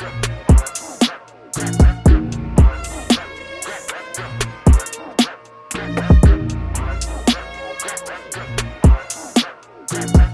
We'll be right back.